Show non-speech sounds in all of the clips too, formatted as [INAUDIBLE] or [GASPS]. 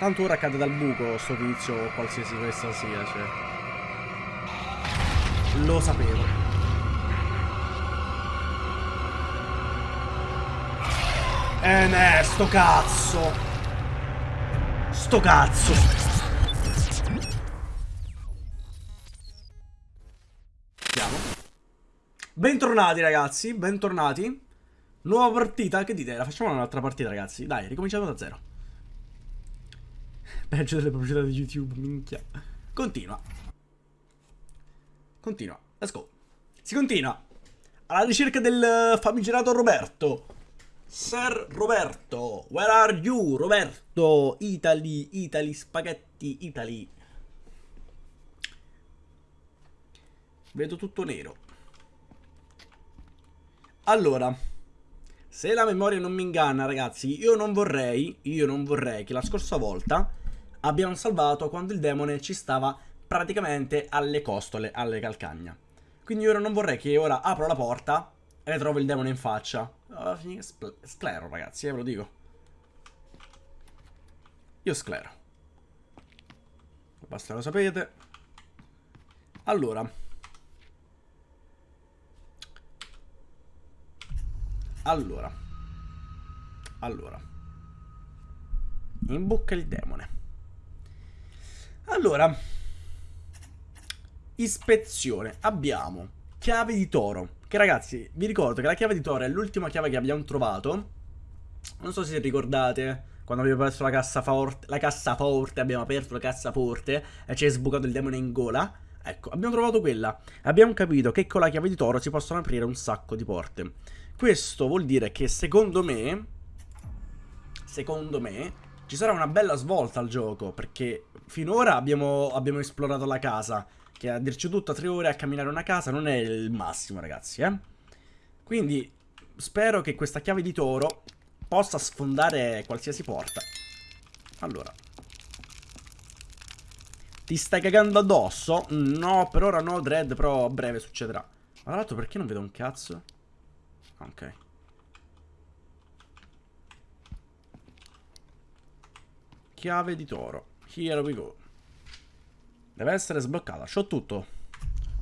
Tanto ora cade dal buco sto tizio o qualsiasi questa sia, cioè. Lo sapevo. Eh ne, sto cazzo. Sto cazzo. Andiamo. Bentornati ragazzi, bentornati. Nuova partita, che dite? La facciamo un'altra partita ragazzi. Dai, ricominciamo da zero. Peggio delle proprietà di YouTube, minchia. Continua. Continua. Let's go. Si continua. Alla ricerca del famigerato Roberto. Sir Roberto. Where are you, Roberto? Italy, Italy, spaghetti, Italy. Vedo tutto nero. Allora, se la memoria non mi inganna, ragazzi, io non vorrei, io non vorrei che la scorsa volta abbiamo salvato quando il demone ci stava praticamente alle costole, alle calcagna. Quindi ora non vorrei che ora apro la porta e trovo il demone in faccia. Oh, sclero, ragazzi, eh, ve lo dico. Io sclero. Basta lo sapete. Allora. Allora. Allora. In bocca il demone. Allora, ispezione. Abbiamo chiave di toro. Che ragazzi, vi ricordo che la chiave di toro è l'ultima chiave che abbiamo trovato. Non so se ricordate quando abbiamo aperto la cassaforte, la cassaforte, abbiamo aperto la cassaforte e ci è sbucato il demone in gola. Ecco, abbiamo trovato quella. Abbiamo capito che con la chiave di toro si possono aprire un sacco di porte. Questo vuol dire che secondo me, secondo me, ci sarà una bella svolta al gioco, perché finora abbiamo, abbiamo esplorato la casa, che a dirci tutto, tre ore a camminare una casa non è il massimo, ragazzi, eh. Quindi spero che questa chiave di toro possa sfondare qualsiasi porta. Allora. Ti stai cagando addosso? No, per ora no, Dread, però a breve succederà. Ma tra l'altro perché non vedo un cazzo? Ok. Chiave di toro. Here we go. Deve essere sbloccata. C'ho tutto.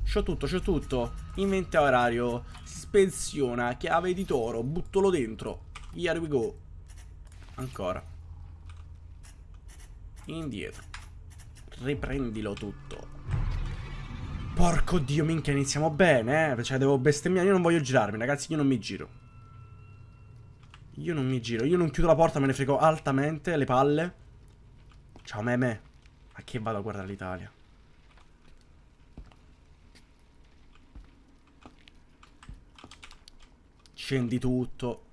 C'ho tutto, c'ho tutto. Inventario. Si spensiona. Chiave di toro. Buttolo dentro. Here we go. Ancora. Indietro. Riprendilo tutto. Porco dio, minchia, iniziamo bene, eh. Cioè, devo bestemmiare. Io non voglio girarmi, ragazzi. Io non mi giro. Io non mi giro. Io non chiudo la porta, me ne frego altamente le palle. Ciao meme. A che vado a guardare l'Italia? Scendi tutto.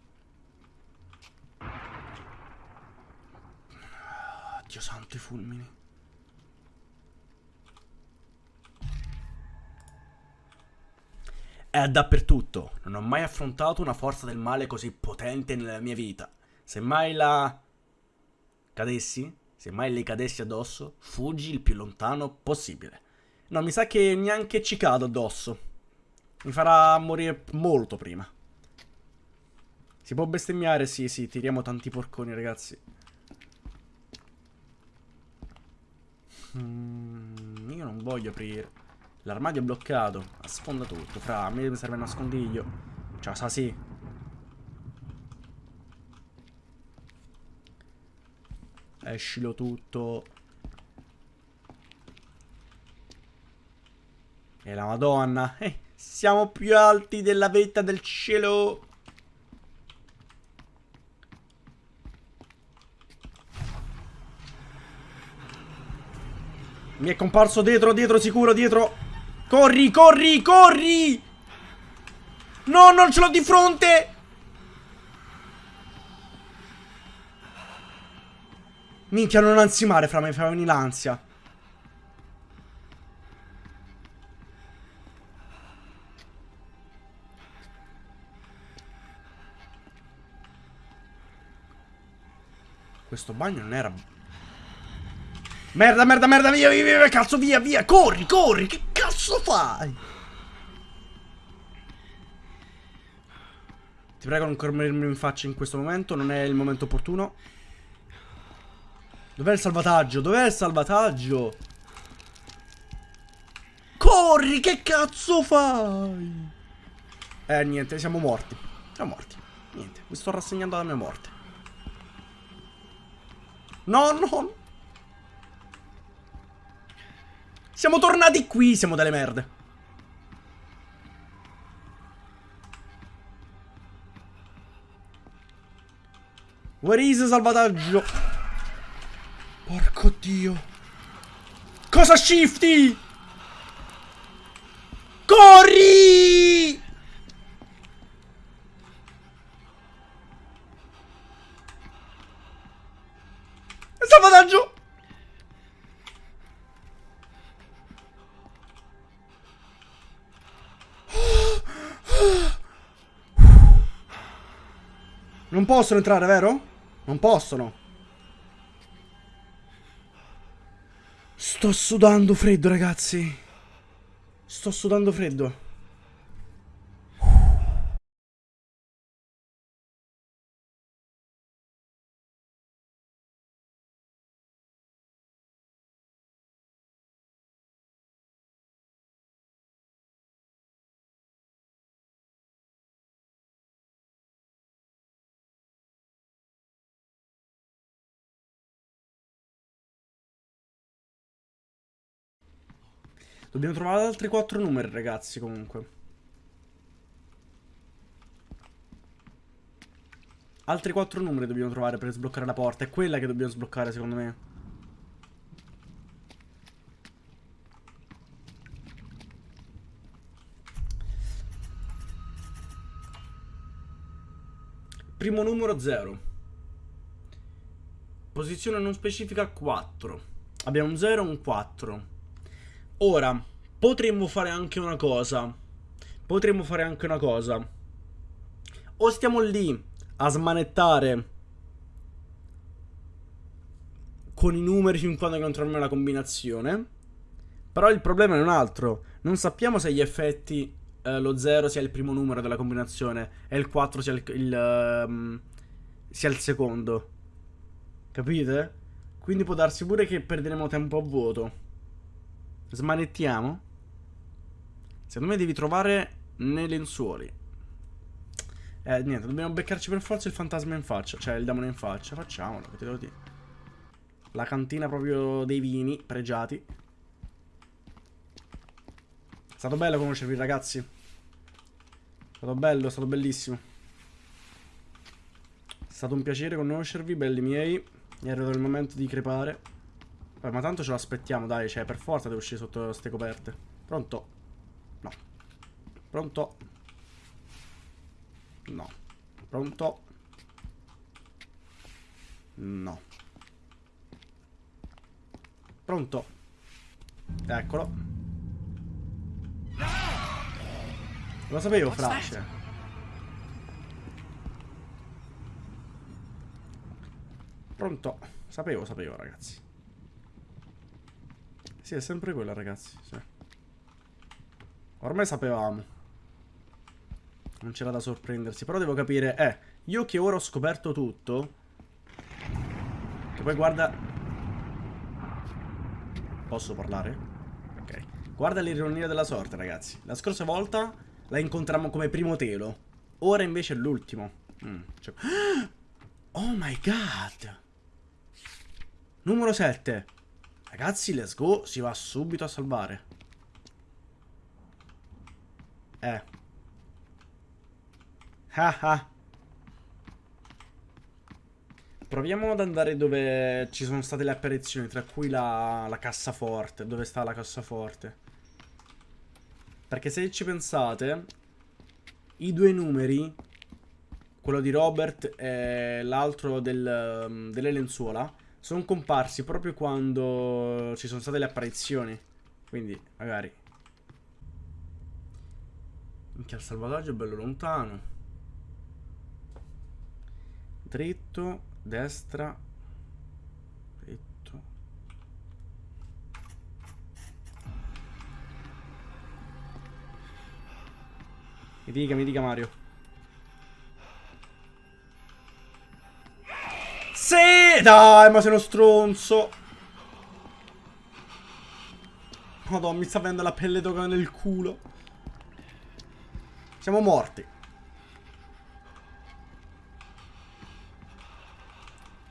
Dio santo i fulmini. È dappertutto. Non ho mai affrontato una forza del male così potente nella mia vita. Se mai la... cadessi, se mai le cadessi addosso, fuggi il più lontano possibile. No, mi sa che neanche ci cado addosso. Mi farà morire molto prima. Si può bestemmiare? Sì, sì, tiriamo tanti porconi, ragazzi. Mm, io non voglio aprire. L'armadio è bloccato. Sfonda tutto. Fra, a me serve un nascondiglio. Ciao, sa sì. Escilo tutto. E la madonna. Eh, siamo più alti della vetta del cielo. Mi è comparso dietro, dietro, sicuro, dietro. Corri, corri, corri! No, non ce l'ho di fronte! Minchia, non ansimare, fra me, fa venire l'ansia. Questo bagno non era... Merda, merda, merda, via, via, via, cazzo, via, via, corri, corri, che cazzo fai? Ti prego non corrermi in faccia in questo momento, non è il momento opportuno. Dov'è il salvataggio? Dov'è il salvataggio? Corri, che cazzo fai? Eh, niente, siamo morti. Siamo morti. Niente, mi sto rassegnando alla mia morte. No, no. Siamo tornati qui, siamo delle merde. Where is salvataggio? Porco dio. Cosa shifty? Corri! Salvataggio! Non possono entrare, vero? Non possono. Sto sudando freddo, ragazzi. Sto sudando freddo. Dobbiamo trovare altri quattro numeri, ragazzi, comunque. Altri quattro numeri dobbiamo trovare per sbloccare la porta. È quella che dobbiamo sbloccare, secondo me. Primo numero 0. Posizione non specifica 4. Abbiamo un 0 e un 4. Ora, potremmo fare anche una cosa. Potremmo fare anche una cosa. O stiamo lì a smanettare con i numeri fin quando non troviamo la combinazione. Però il problema è un altro. Non sappiamo se gli effetti eh, lo 0 sia il primo numero della combinazione e il 4 sia il, il, um, sia il secondo. Capite? Quindi può darsi pure che perderemo tempo a vuoto. Smanettiamo? Secondo me devi trovare nei lenzuoli. Eh, niente, dobbiamo beccarci per forza il fantasma in faccia. Cioè, il demone in faccia. Facciamolo, che te dico. La cantina proprio dei vini pregiati. È stato bello conoscervi, ragazzi. È stato bello, è stato bellissimo. È stato un piacere conoscervi, belli miei. È arrivato il momento di crepare. Vabbè, ma tanto ce lo aspettiamo, dai, cioè, per forza deve uscire sotto queste coperte. Pronto? No. Pronto? No. Pronto? No. Pronto? Eccolo. Lo sapevo, Flash. Pronto? Sapevo, sapevo, ragazzi. Sì, è sempre quella, ragazzi. Sì. Ormai sapevamo. Non c'era da sorprendersi. Però devo capire... Eh, io che ora ho scoperto tutto... Che poi guarda... Posso parlare? Ok. Guarda l'ironia della sorte, ragazzi. La scorsa volta la incontrammo come primo telo. Ora invece è l'ultimo. Mm, cioè... [GASPS] Oh my god! Numero 7. Ragazzi, let's go. Si va subito a salvare. Eh. Ah ah. Proviamo ad andare dove ci sono state le apparizioni, tra cui la, la cassaforte. Dove sta la cassaforte? Perché se ci pensate, i due numeri, quello di Robert e l'altro del, delle lenzuola, sono comparsi proprio quando ci sono state le apparizioni. Quindi, magari. Minchia, il salvataggio è bello lontano. Dritto, destra. Dritto. Mi dica, mi dica Mario. Sì! Dai, ma sei uno stronzo. Madonna, mi sta venendo la pelle d'oca nel culo. Siamo morti.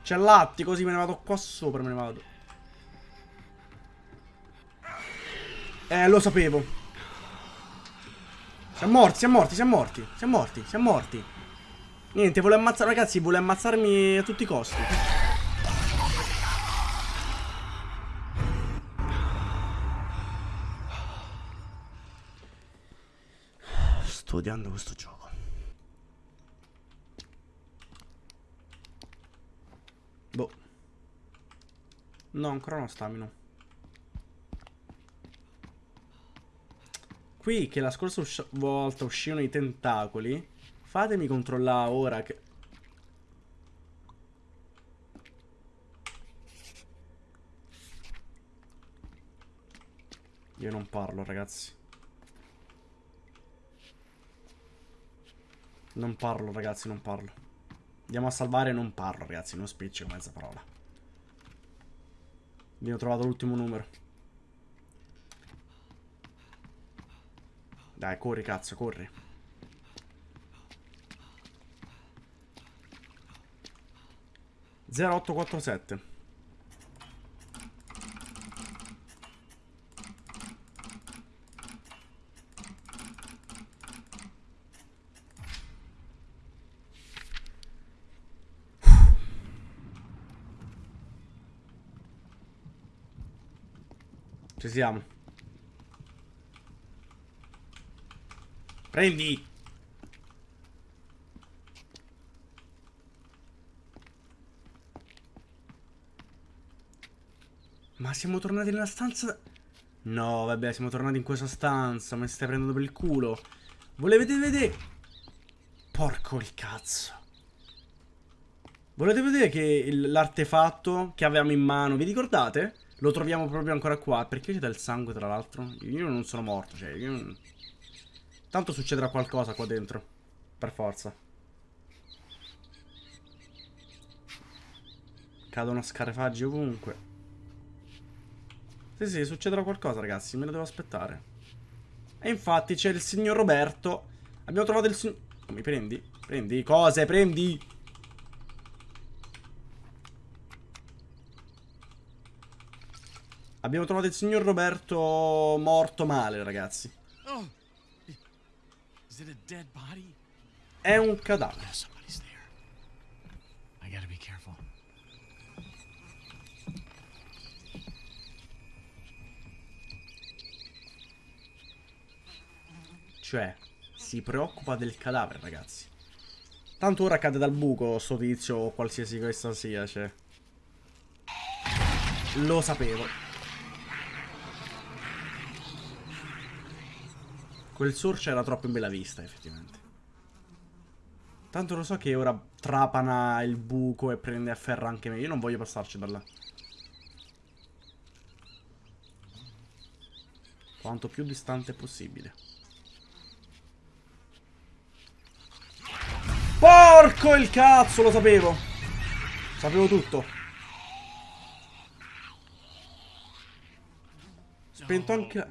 C'è l'atti, così me ne vado qua sopra, me ne vado. Eh, lo sapevo. Siamo morti, siamo morti, siamo morti. Siamo morti, siamo morti. Niente, vuole ammazzare, ragazzi, vuole ammazzarmi a tutti i costi. Sto odiando questo gioco. Boh. No, ancora non stamino. Qui che la scorsa usci volta uscivano i tentacoli. Fatemi controllare ora che... Io non parlo, ragazzi. Non parlo, ragazzi, non parlo. Andiamo a salvare non parlo, ragazzi. Non spiccico mezza parola. Abbiamo trovato l'ultimo numero. Dai, corri, cazzo, corri. Zero otto quattro sette. Ci siamo. Prendi. Siamo tornati nella stanza... No, vabbè, siamo tornati in questa stanza. Mi stai prendendo per il culo. Volete vedere? Porco il cazzo. Volete vedere che l'artefatto che avevamo in mano, vi ricordate? Lo troviamo proprio ancora qua. Perché c'è del sangue, tra l'altro? Io non sono morto, cioè, io... Tanto succederà qualcosa qua dentro. Per forza. Cadono scarafaggi ovunque. Sì, sì, succederà qualcosa, ragazzi. Me lo devo aspettare. E infatti c'è il signor Roberto. Abbiamo trovato il signor... Mi prendi? Prendi cose, prendi! Abbiamo trovato il signor Roberto morto male, ragazzi. Oh. È un cadavere. Cioè, si preoccupa del cadavere, ragazzi. Tanto ora cade dal buco sto tizio o qualsiasi questa sia, cioè. Lo sapevo. Quel sorcio era troppo in bella vista, effettivamente. Tanto lo so che ora trapana il buco e prende a ferro anche me. Io non voglio passarci da là. Quanto più distante possibile. Porco il cazzo, lo sapevo. Sapevo tutto. Spento anche...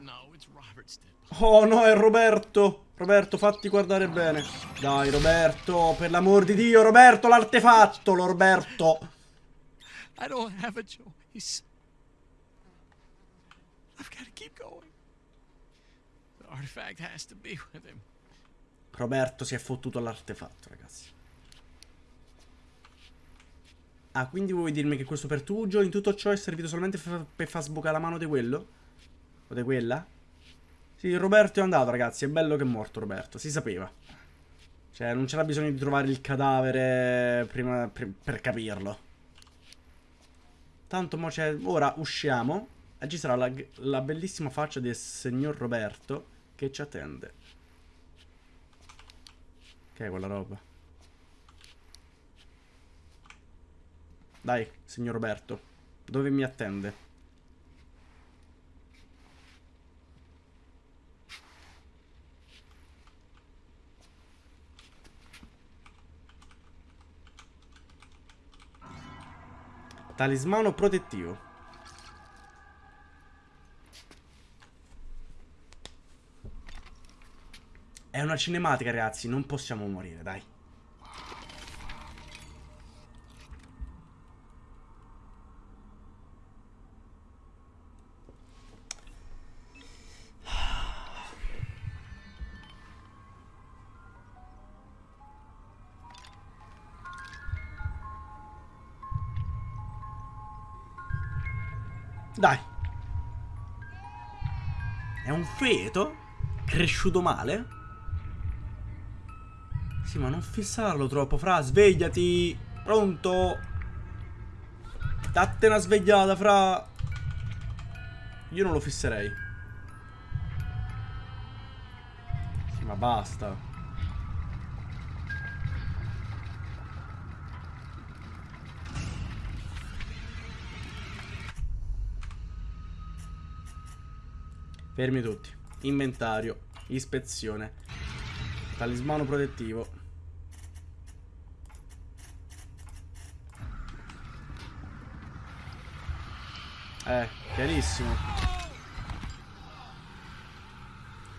Oh no, è Roberto. Roberto, fatti guardare bene. Dai, Roberto, per l'amor di Dio, Roberto, l'artefatto, Roberto. I don't have a choice. I've got to keep going. The artifact has to be with him. Roberto si è fottuto all'artefatto, ragazzi. Ah, quindi vuoi dirmi che questo pertugio in tutto ciò è servito solamente per far sbucare la mano di quello? O di quella? Sì, Roberto è andato, ragazzi. È bello che è morto, Roberto. Si sapeva. Cioè, non c'era bisogno di trovare il cadavere prima per, per capirlo. Tanto mo c'è... Ora usciamo e ci sarà la, la bellissima faccia del signor Roberto che ci attende. Che è quella roba? Dai, signor Roberto. Dove mi attende? Talismano protettivo. È una cinematica, ragazzi. Non possiamo morire, dai. È un feto? Cresciuto male? Sì, ma non fissarlo troppo, fra. Svegliati. Pronto? Datte una svegliata, fra. Io non lo fisserei. Sì, ma basta. Fermi tutti. Inventario. Ispezione. Talismano protettivo. Eh, chiarissimo.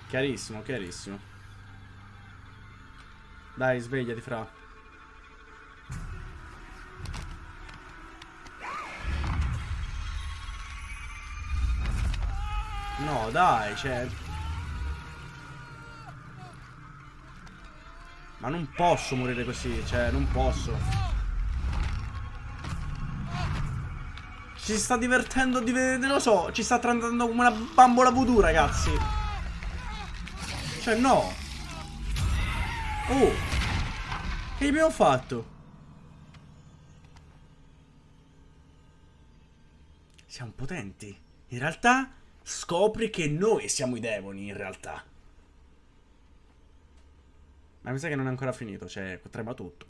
Chiarissimo, chiarissimo. Dai, svegliati, fra. Dai, cioè... Ma non posso morire così, cioè, non posso. Ci sta divertendo di vedere, lo so, ci sta trattando come una bambola voodoo, ragazzi. Cioè, no. Oh. Che abbiamo fatto? Siamo potenti. In realtà scopri che noi siamo i demoni, in realtà. Ma mi sa che non è ancora finito, cioè, trema tutto.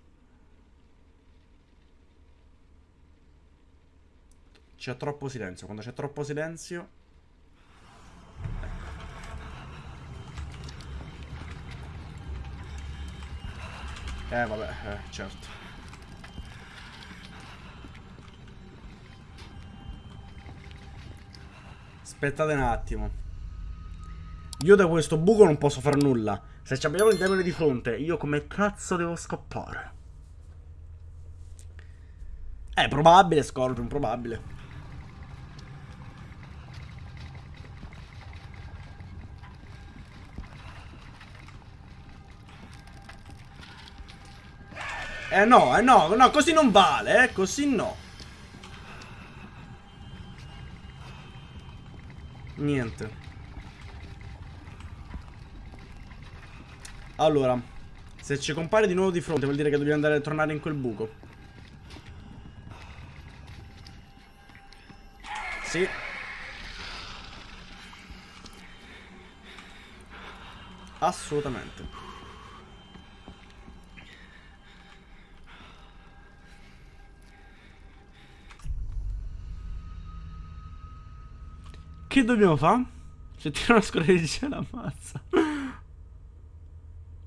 C'è troppo silenzio. Quando c'è troppo silenzio... Ecco. Eh, vabbè, eh, certo. Aspettate un attimo. Io da questo buco non posso fare nulla. Se abbiamo il demone di fronte, io come cazzo devo scappare? È probabile, Scorpion, probabile. Eh no, eh no, no, così non vale, eh, così no. Niente. Allora, se ci compare di nuovo di fronte vuol dire che dobbiamo andare a tornare in quel buco. Sì. Assolutamente. Che dobbiamo fare? Se tira una scorreggia l'ammazza.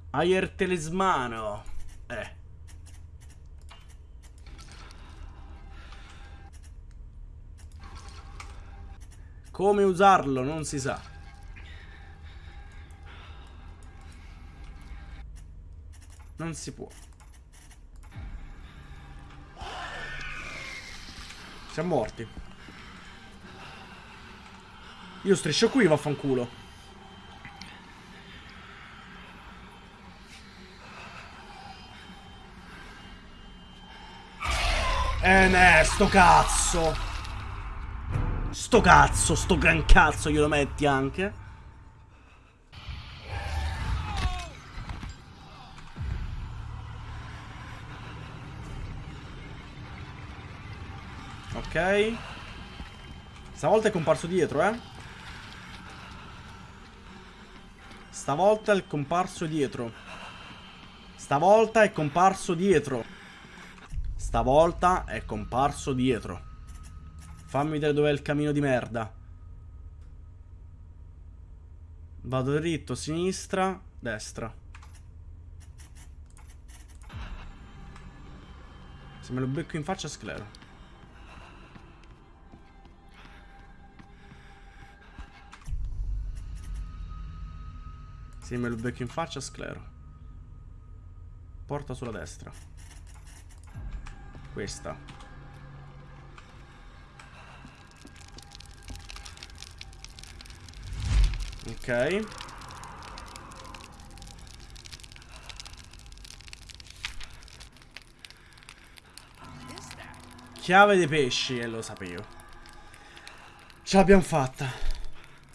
Ayer Telesmano. Eh. Come usarlo non si sa. Non si può. Siamo morti. Io striscio qui, vaffanculo. Eh, ne, sto cazzo. Sto cazzo, sto gran cazzo glielo metti anche. Ok. Stavolta è comparso dietro, eh. Stavolta è comparso dietro. Stavolta è comparso dietro. Stavolta è comparso dietro. Fammi vedere dov'è il camino di merda. Vado dritto, sinistra, destra. Se me lo becco in faccia sclero. Se me lo becco in faccia, sclero. Porta sulla destra. Questa. Ok. Chiave dei pesci, e lo sapevo. Ce l'abbiamo fatta.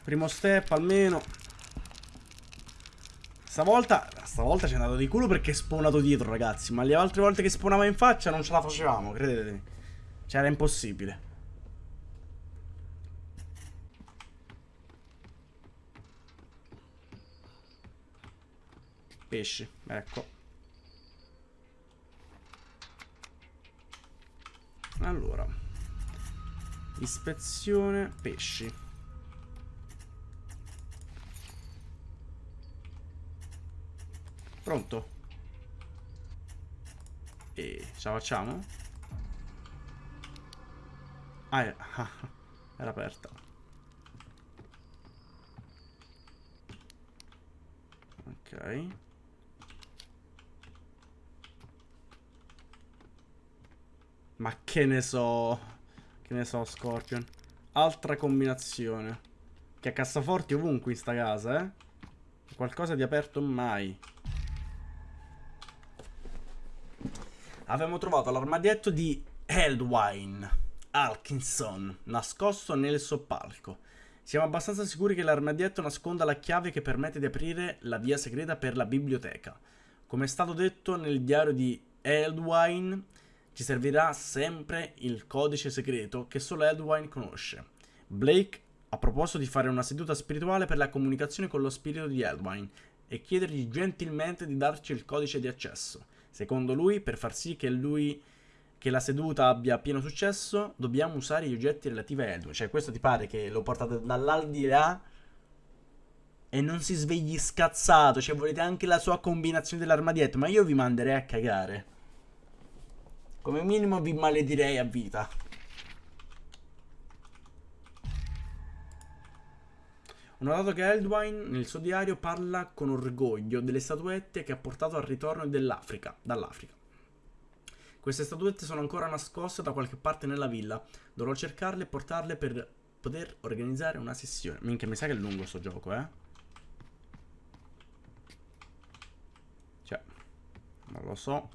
Primo step almeno. Stavolta, stavolta ci è andato di culo perché è spawnato dietro, ragazzi. Ma le altre volte che spawnava in faccia non ce la facevamo, credetemi. Cioè, era impossibile. Pesci, ecco. Allora. Ispezione pesci. Pronto? E ce la facciamo? Ah, ah, [LAUGHS] era aperta. Ok. Ma che ne so. Che ne so, Scorpion. Altra combinazione. Che ha cassaforti ovunque in sta casa, eh. Qualcosa di aperto mai. Avevamo trovato l'armadietto di Eldwine Alkinson, nascosto nel soppalco. Siamo abbastanza sicuri che l'armadietto nasconda la chiave che permette di aprire la via segreta per la biblioteca. Come è stato detto nel diario di Eldwine, ci servirà sempre il codice segreto che solo Eldwine conosce. Blake ha proposto di fare una seduta spirituale per la comunicazione con lo spirito di Eldwine e chiedergli gentilmente di darci il codice di accesso. Secondo lui, per far sì che lui che la seduta abbia pieno successo, dobbiamo usare gli oggetti relativi a Eldwine. Cioè, questo ti pare che lo portate dall'aldilà e non si svegli scazzato. Cioè, volete anche la sua combinazione dell'armadietto. Ma io vi manderei a cagare. Come minimo vi maledirei a vita. Ho notato che Eldwine nel suo diario parla con orgoglio delle statuette che ha portato al ritorno dell'Africa, dall'Africa. Queste statuette sono ancora nascoste da qualche parte nella villa. Dovrò cercarle e portarle per poter organizzare una sessione. Minchia, mi sa che è lungo sto gioco, eh? Cioè, non lo so.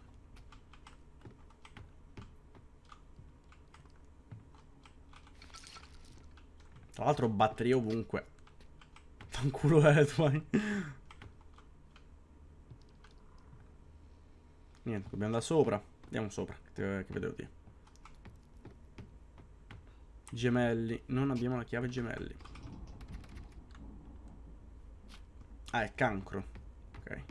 Tra l'altro batteria ovunque. Fanculo Edwine. Niente, dobbiamo andare sopra. Andiamo sopra, che, che vedevo dire. Gemelli. Non abbiamo la chiave gemelli. Ah, è cancro. Ok.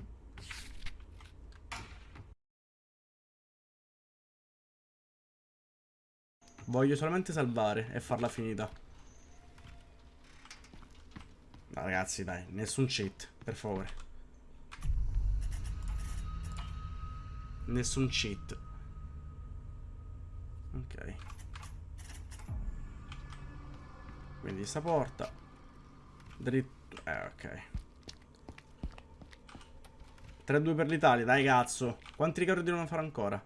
Voglio solamente salvare e farla finita. No, ragazzi, dai, nessun cheat, per favore. Nessun cheat. Ok. Quindi sta porta. Dritto. Eh, ok. 3-2 per l'Italia, dai cazzo. Quanti ricordi devono fare ancora?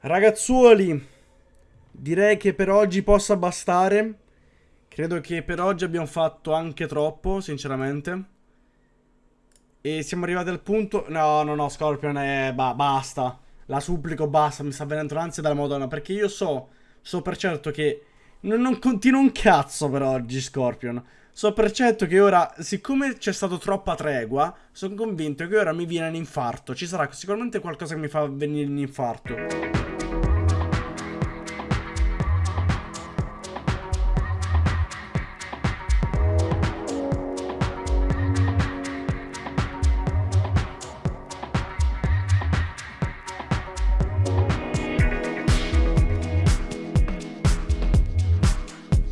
Ragazzuoli Direi che per oggi possa bastare. Credo che per oggi abbiamo fatto anche troppo, sinceramente. E siamo arrivati al punto... No, no, no, Scorpion, è... Ba basta. La supplico, basta, mi sta venendo l'ansia della madonna. Perché io so, so per certo che... Non, non continuo un cazzo per oggi, Scorpion. So per certo che ora, siccome c'è stato troppa tregua, sono convinto che ora mi viene un infarto. Ci sarà sicuramente qualcosa che mi fa venire un infarto.